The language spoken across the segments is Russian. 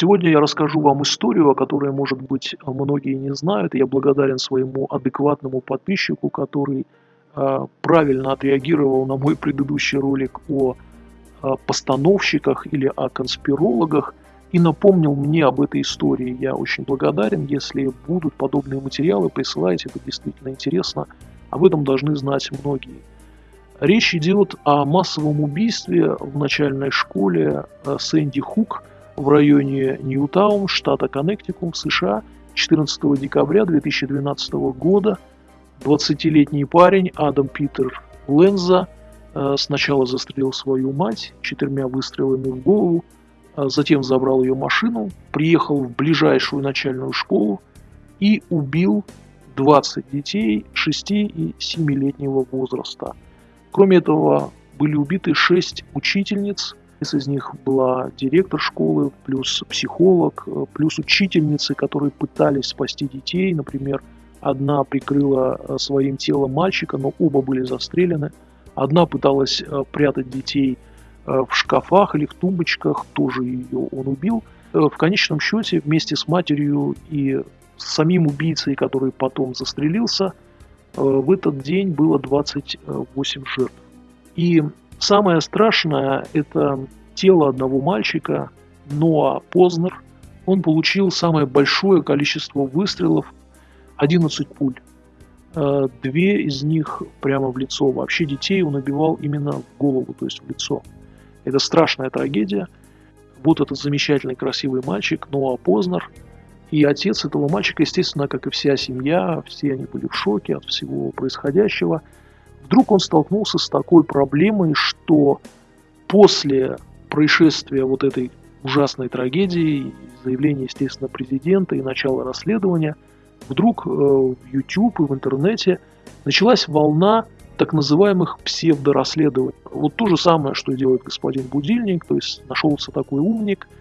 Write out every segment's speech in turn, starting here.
Сегодня я расскажу вам историю, о которой, может быть, многие не знают. Я благодарен своему адекватному подписчику, который э, правильно отреагировал на мой предыдущий ролик о э, постановщиках или о конспирологах и напомнил мне об этой истории. Я очень благодарен. Если будут подобные материалы, присылайте, это действительно интересно. Об этом должны знать многие. Речь идет о массовом убийстве в начальной школе э, Сэнди Хук в районе Ньютаун, штата Коннектикум, США, 14 декабря 2012 года. 20-летний парень Адам Питер Ленза э, сначала застрелил свою мать четырьмя выстрелами в голову, а затем забрал ее машину, приехал в ближайшую начальную школу и убил 20 детей 6 и 7-летнего возраста – Кроме этого, были убиты шесть учительниц, из них была директор школы, плюс психолог, плюс учительницы, которые пытались спасти детей. Например, одна прикрыла э, своим телом мальчика, но оба были застрелены. Одна пыталась э, прятать детей э, в шкафах или в тумбочках, тоже ее он убил. В конечном счете, вместе с матерью и с самим убийцей, который потом застрелился – Э, в этот день было 28 жертв. И самое страшное – это тело одного мальчика, Ноа Познер. Он получил самое большое количество выстрелов – 11 пуль. Э, две из них прямо в лицо. Вообще детей он убивал именно в голову, то есть в лицо. Это страшная трагедия. Вот этот замечательный красивый мальчик Ноа Познер – и отец этого мальчика, естественно, как и вся семья, все они были в шоке от всего происходящего. Вдруг он столкнулся с такой проблемой, что после происшествия вот этой ужасной трагедии, заявления, естественно, президента и начала расследования, вдруг э, в YouTube и в интернете началась волна так называемых псевдорасследований. Вот то же самое, что делает господин Будильник, то есть нашелся такой умник –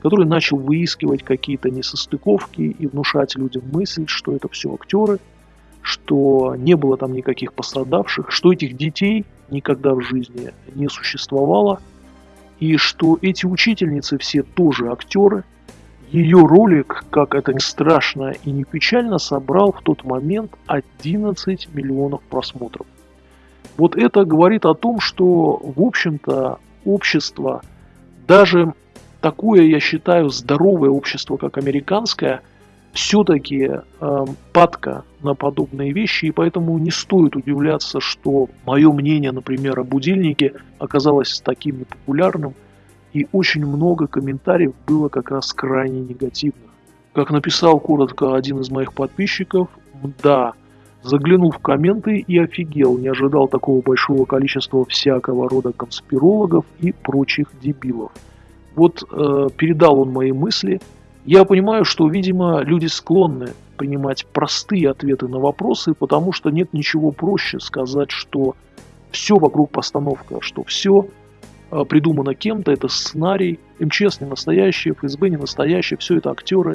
который начал выискивать какие-то несостыковки и внушать людям мысль, что это все актеры, что не было там никаких пострадавших, что этих детей никогда в жизни не существовало, и что эти учительницы все тоже актеры. Ее ролик, как это ни страшно и не печально, собрал в тот момент 11 миллионов просмотров. Вот это говорит о том, что, в общем-то, общество, даже такое, я считаю, здоровое общество, как американское, все-таки э, падка на подобные вещи, и поэтому не стоит удивляться, что мое мнение, например, о будильнике оказалось таким непопулярным, и очень много комментариев было как раз крайне негативных. Как написал коротко один из моих подписчиков, да, заглянул в комменты и офигел, не ожидал такого большого количества всякого рода конспирологов и прочих дебилов. Вот э, передал он мои мысли. Я понимаю, что, видимо, люди склонны принимать простые ответы на вопросы, потому что нет ничего проще сказать, что все вокруг постановка, что все э, придумано кем-то, это сценарий, МЧС не настоящий, ФСБ не настоящий, все это актеры.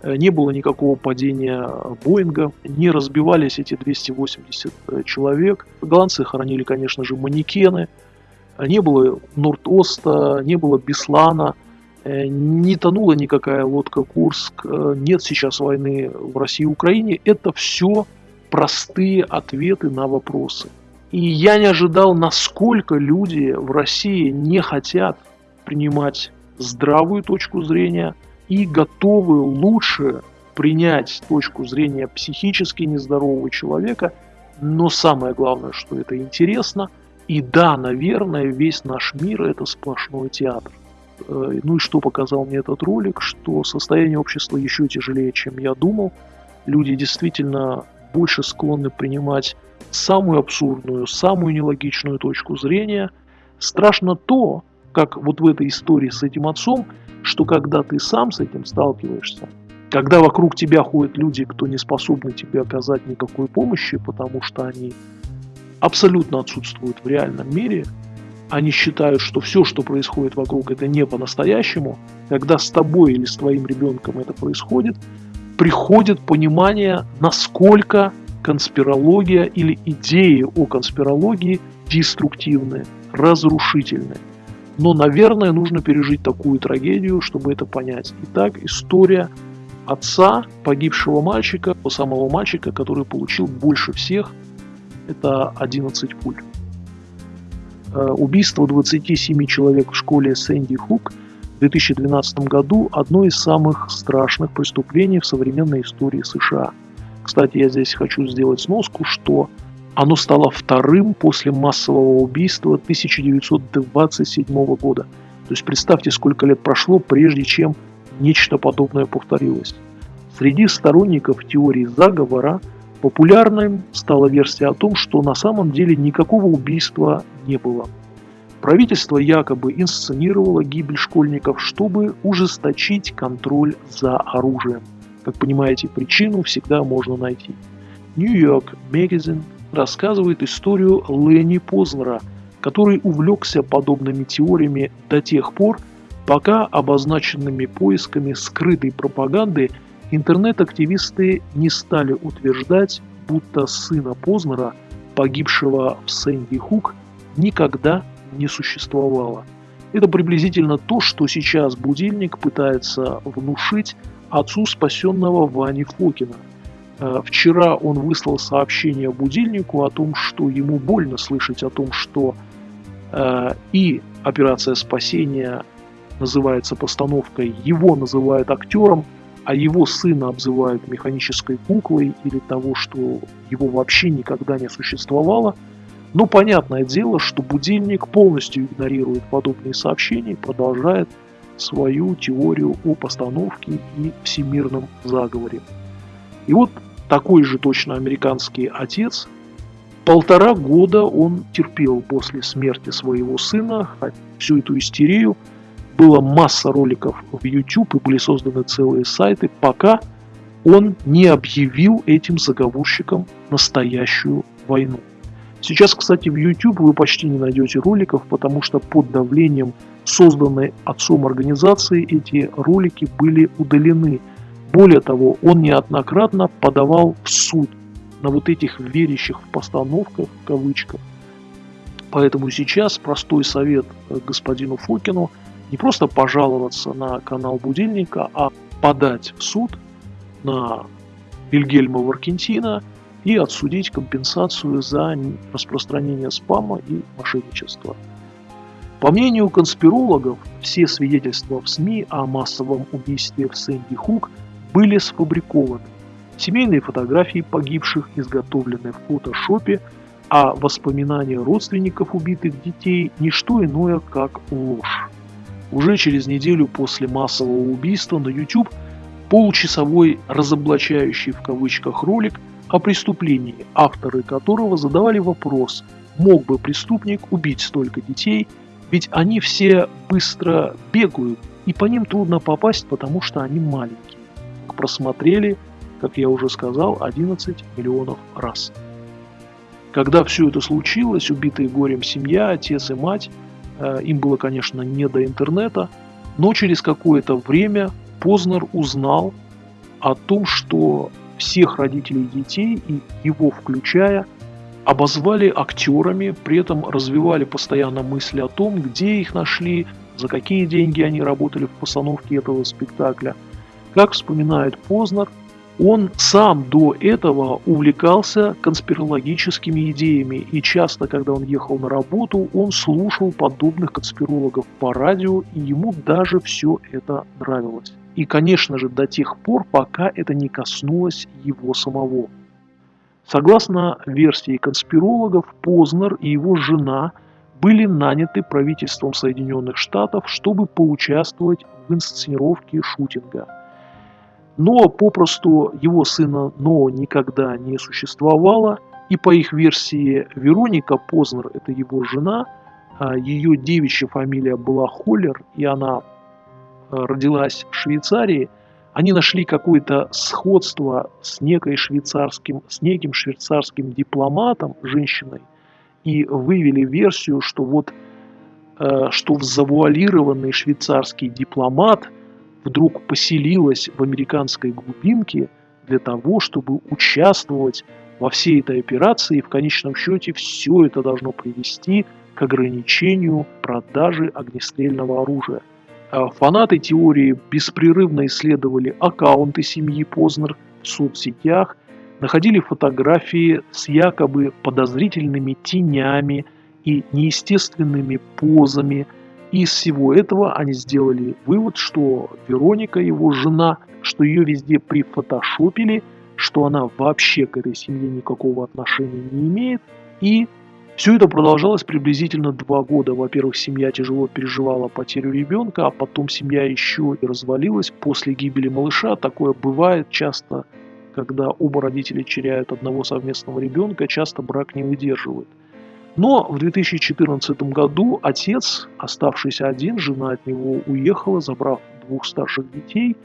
Э, не было никакого падения Боинга, не разбивались эти 280 э, человек. Голландцы хоронили, конечно же, манекены – не было Норд-Оста, не было Беслана, э, не тонула никакая лодка Курск, э, нет сейчас войны в России и Украине. Это все простые ответы на вопросы. И я не ожидал, насколько люди в России не хотят принимать здравую точку зрения и готовы лучше принять точку зрения психически нездорового человека, но самое главное, что это интересно – и да, наверное, весь наш мир это сплошной театр. Э, ну и что показал мне этот ролик, что состояние общества еще тяжелее, чем я думал. Люди действительно больше склонны принимать самую абсурдную, самую нелогичную точку зрения. Страшно то, как вот в этой истории с этим отцом, что когда ты сам с этим сталкиваешься, когда вокруг тебя ходят люди, кто не способны тебе оказать никакой помощи, потому что они абсолютно отсутствуют в реальном мире. Они считают, что все, что происходит вокруг, это не по-настоящему. Когда с тобой или с твоим ребенком это происходит, приходит понимание, насколько конспирология или идеи о конспирологии деструктивны, разрушительны. Но, наверное, нужно пережить такую трагедию, чтобы это понять. Итак, история отца погибшего мальчика, самого мальчика, который получил больше всех, это 11 пуль. Э, убийство 27 человек в школе Сэнди Хук в 2012 году – одно из самых страшных преступлений в современной истории США. Кстати, я здесь хочу сделать сноску, что оно стало вторым после массового убийства 1927 года. То есть представьте, сколько лет прошло, прежде чем нечто подобное повторилось. Среди сторонников теории заговора популярной стала версия о том, что на самом деле никакого убийства не было. Правительство якобы инсценировало гибель школьников, чтобы ужесточить контроль за оружием. Как понимаете, причину всегда можно найти. York Magazine рассказывает историю Ленни Познера, который увлекся подобными теориями до тех пор, пока обозначенными поисками скрытой пропаганды интернет-активисты не стали утверждать, будто сына Познера, погибшего в Сэнди Хук, никогда не существовало. Это приблизительно то, что сейчас будильник пытается внушить отцу спасенного Вани Фокина. Э, вчера он выслал сообщение будильнику о том, что ему больно слышать о том, что э, и операция спасения называется постановкой, его называют актером, а его сына обзывают механической куклой или того, что его вообще никогда не существовало. Но понятное дело, что будильник полностью игнорирует подобные сообщения и продолжает свою теорию о постановке и всемирном заговоре. И вот такой же точно американский отец, полтора года он терпел после смерти своего сына всю эту истерию – была масса роликов в YouTube и были созданы целые сайты, пока он не объявил этим заговорщикам настоящую войну. Сейчас, кстати, в YouTube вы почти не найдете роликов, потому что под давлением созданной отцом организации эти ролики были удалены. Более того, он неоднократно подавал в суд на вот этих верящих в постановках, в кавычках. Поэтому сейчас простой совет господину Фокину – не просто пожаловаться на канал будильника, а подать в суд на Вильгельма Варкентина и отсудить компенсацию за распространение спама и мошенничества. По мнению конспирологов, все свидетельства в СМИ о массовом убийстве в Сэнди Хук были сфабрикованы. Семейные фотографии погибших изготовлены в фотошопе, а воспоминания родственников убитых детей – не что иное, как ложь. Уже через неделю после массового убийства на YouTube получасовой разоблачающий в кавычках ролик о преступлении, авторы которого задавали вопрос, мог бы преступник убить столько детей, ведь они все быстро бегают, и по ним трудно попасть, потому что они маленькие. Просмотрели, как я уже сказал, 11 миллионов раз. Когда все это случилось, убитые горем семья, отец и мать им было, конечно, не до интернета, но через какое-то время Познер узнал о том, что всех родителей детей, и его включая, обозвали актерами, при этом развивали постоянно мысли о том, где их нашли, за какие деньги они работали в постановке этого спектакля. Как вспоминает Познер, он сам до этого увлекался конспирологическими идеями, и часто, когда он ехал на работу, он слушал подобных конспирологов по радио, и ему даже все это нравилось. И, конечно же, до тех пор, пока это не коснулось его самого. Согласно версии конспирологов, Познер и его жена были наняты правительством Соединенных Штатов, чтобы поучаствовать в инсценировке шутинга – но попросту его сына Но никогда не существовало, и по их версии Вероника Познер, это его жена, а ее девичья фамилия была Холлер, и она а, родилась в Швейцарии, они нашли какое-то сходство с, некой швейцарским, с неким швейцарским дипломатом, женщиной, и вывели версию, что вот а, что в завуалированный швейцарский дипломат – вдруг поселилась в американской глубинке для того, чтобы участвовать во всей этой операции, и в конечном счете все это должно привести к ограничению продажи огнестрельного оружия. А фанаты теории беспрерывно исследовали аккаунты семьи Познер в соцсетях, находили фотографии с якобы подозрительными тенями и неестественными позами. Из всего этого они сделали вывод, что Вероника, его жена, что ее везде прифотошопили, что она вообще к этой семье никакого отношения не имеет. И все это продолжалось приблизительно два года. Во-первых, семья тяжело переживала потерю ребенка, а потом семья еще и развалилась после гибели малыша. Такое бывает часто, когда оба родителя теряют одного совместного ребенка, часто брак не выдерживает. Но в 2014 году отец, оставшийся один, жена от него уехала, забрав двух старших детей.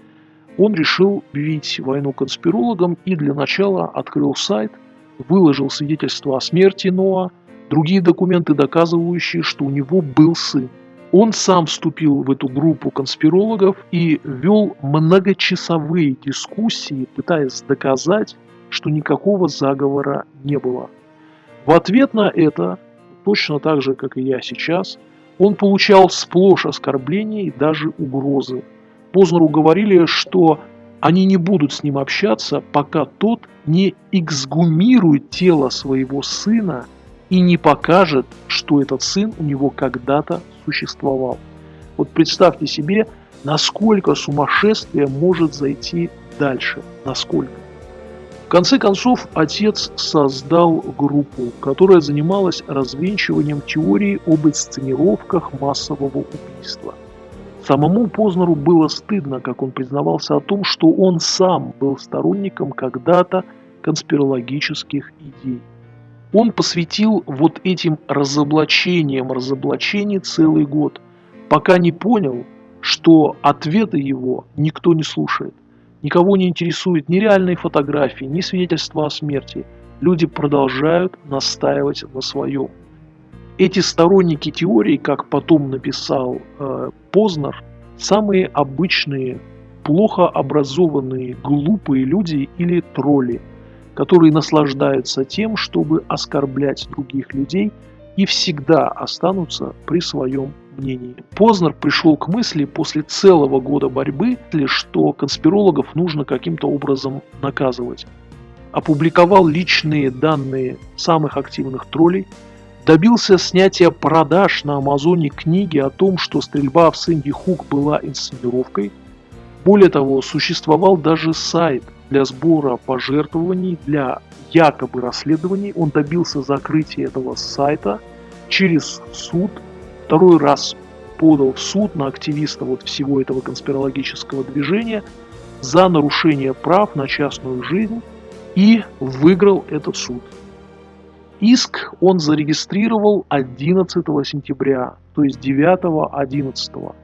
Он решил бить войну конспирологам и для начала открыл сайт, выложил свидетельство о смерти Ноа, другие документы, доказывающие, что у него был сын. Он сам вступил в эту группу конспирологов и вел многочасовые дискуссии, пытаясь доказать, что никакого заговора не было. В ответ на это, точно так же, как и я сейчас, он получал сплошь оскорбления и даже угрозы. Познеру говорили, что они не будут с ним общаться, пока тот не эксгумирует тело своего сына и не покажет, что этот сын у него когда-то существовал. Вот представьте себе, насколько сумасшествие может зайти дальше, насколько. В конце концов, отец создал группу, которая занималась развенчиванием теории об инсценировках массового убийства. Самому Познеру было стыдно, как он признавался о том, что он сам был сторонником когда-то конспирологических идей. Он посвятил вот этим разоблачениям разоблачений целый год, пока не понял, что ответы его никто не слушает. Никого не интересует ни реальные фотографии, ни свидетельства о смерти. Люди продолжают настаивать на своем. Эти сторонники теории, как потом написал э, Познер, самые обычные, плохо образованные, глупые люди или тролли – которые наслаждаются тем, чтобы оскорблять других людей и всегда останутся при своем мнении. Познер пришел к мысли после целого года борьбы, что конспирологов нужно каким-то образом наказывать. Опубликовал личные данные самых активных троллей, добился снятия продаж на Амазоне книги о том, что стрельба в Сэнди Хук была инсценировкой. Более того, существовал даже сайт – для сбора пожертвований, для якобы расследований. Он добился закрытия этого сайта через суд. Второй раз подал в суд на активиста вот всего этого конспирологического движения за нарушение прав на частную жизнь и выиграл этот суд. Иск он зарегистрировал 11 сентября, то есть 9-11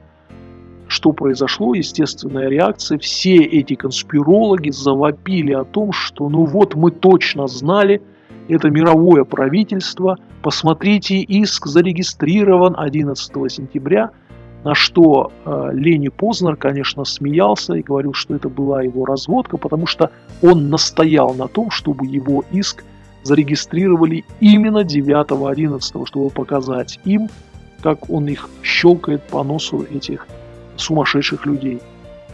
что произошло, естественная реакция. Все эти конспирологи завопили о том, что ну вот мы точно знали, это мировое правительство, посмотрите, иск зарегистрирован 11 сентября, на что э, Лени Познер, конечно, смеялся и говорил, что это была его разводка, потому что он настоял на том, чтобы его иск зарегистрировали именно 9-11, чтобы показать им, как он их щелкает по носу этих сумасшедших людей.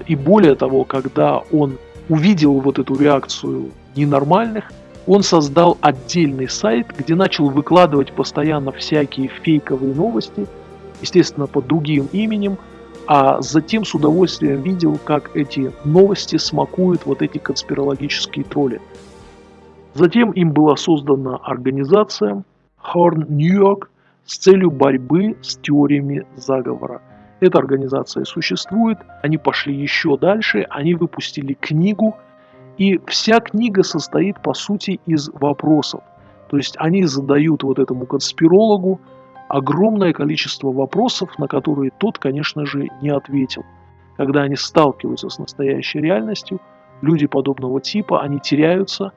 И более того, когда он увидел вот эту реакцию ненормальных, он создал отдельный сайт, где начал выкладывать постоянно всякие фейковые новости, естественно, под другим именем, а затем с удовольствием видел, как эти новости смакуют вот эти конспирологические тролли. Затем им была создана организация Horn New York с целью борьбы с теориями заговора – эта организация существует, они пошли еще дальше, они выпустили книгу, и вся книга состоит, по сути, из вопросов. То есть они задают вот этому конспирологу огромное количество вопросов, на которые тот, конечно же, не ответил. Когда они сталкиваются с настоящей реальностью, люди подобного типа, они теряются,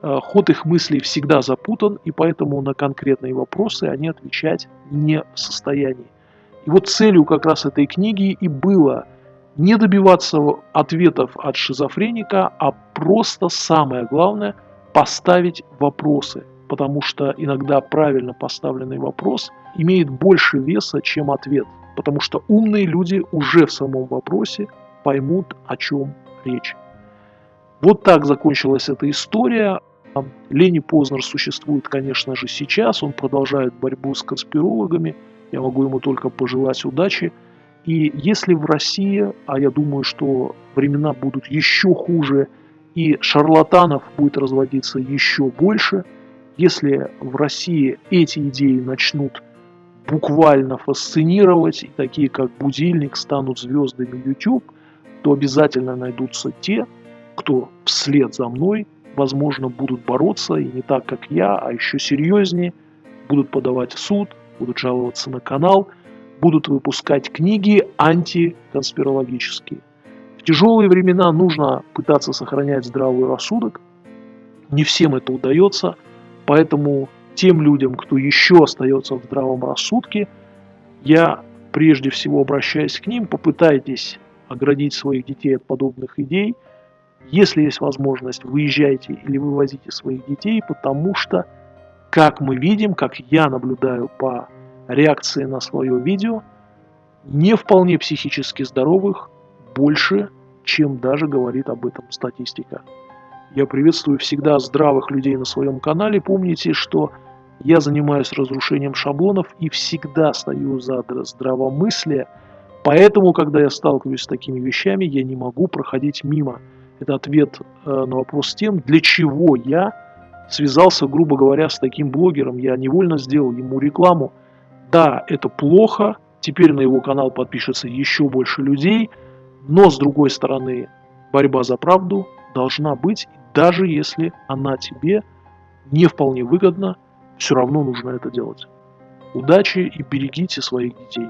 э, ход их мыслей всегда запутан, и поэтому на конкретные вопросы они отвечать не в состоянии. И вот целью как раз этой книги и было не добиваться ответов от шизофреника, а просто самое главное поставить вопросы. потому что иногда правильно поставленный вопрос имеет больше веса, чем ответ, потому что умные люди уже в самом вопросе поймут, о чем речь. Вот так закончилась эта история. Лени Познер существует, конечно же, сейчас. Он продолжает борьбу с конспирологами. Я могу ему только пожелать удачи. И если в России, а я думаю, что времена будут еще хуже, и шарлатанов будет разводиться еще больше, если в России эти идеи начнут буквально фасцинировать, и такие как будильник станут звездами YouTube, то обязательно найдутся те, кто вслед за мной, возможно, будут бороться, и не так, как я, а еще серьезнее, будут подавать в суд, будут жаловаться на канал, будут выпускать книги антиконспирологические. В тяжелые времена нужно пытаться сохранять здравый рассудок. Не всем это удается, поэтому тем людям, кто еще остается в здравом рассудке, я прежде всего обращаюсь к ним, попытайтесь оградить своих детей от подобных идей. Если есть возможность, выезжайте или вывозите своих детей, потому что, как мы видим, как я наблюдаю по реакции на свое видео, не вполне психически здоровых больше, чем даже говорит об этом статистика. Я приветствую всегда здравых людей на своем канале. Помните, что я занимаюсь разрушением шаблонов и всегда стою за здравомыслие, Поэтому, когда я сталкиваюсь с такими вещами, я не могу проходить мимо. Это ответ э, на вопрос тем, для чего я связался, грубо говоря, с таким блогером. Я невольно сделал ему рекламу. Да, это плохо, теперь на его канал подпишется еще больше людей, но с другой стороны, борьба за правду должна быть, даже если она тебе не вполне выгодна, все равно нужно это делать. Удачи и берегите своих детей.